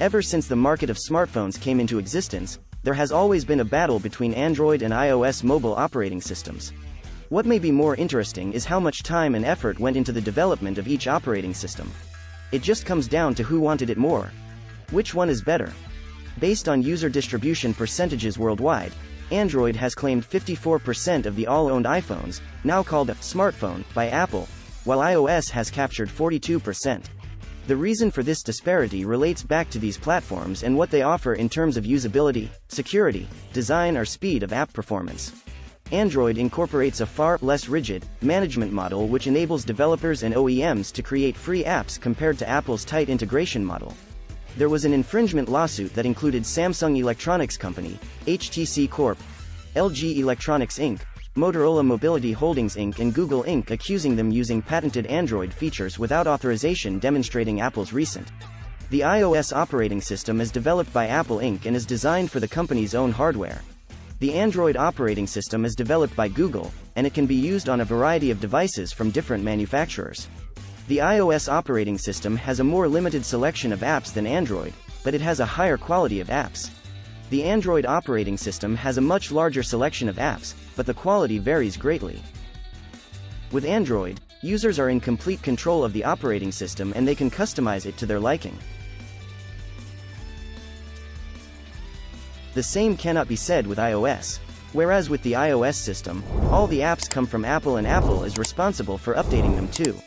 Ever since the market of smartphones came into existence, there has always been a battle between Android and iOS mobile operating systems. What may be more interesting is how much time and effort went into the development of each operating system. It just comes down to who wanted it more. Which one is better? Based on user distribution percentages worldwide, Android has claimed 54% of the all-owned iPhones, now called a smartphone, by Apple, while iOS has captured 42%. The reason for this disparity relates back to these platforms and what they offer in terms of usability, security, design or speed of app performance. Android incorporates a far less rigid management model which enables developers and OEMs to create free apps compared to Apple's tight integration model. There was an infringement lawsuit that included Samsung Electronics Company, HTC Corp., LG Electronics Inc., Motorola Mobility Holdings Inc. and Google Inc. accusing them using patented Android features without authorization demonstrating Apple's recent. The iOS operating system is developed by Apple Inc. and is designed for the company's own hardware. The Android operating system is developed by Google, and it can be used on a variety of devices from different manufacturers. The iOS operating system has a more limited selection of apps than Android, but it has a higher quality of apps. The Android operating system has a much larger selection of apps, but the quality varies greatly. With Android, users are in complete control of the operating system and they can customize it to their liking. The same cannot be said with iOS. Whereas with the iOS system, all the apps come from Apple and Apple is responsible for updating them too.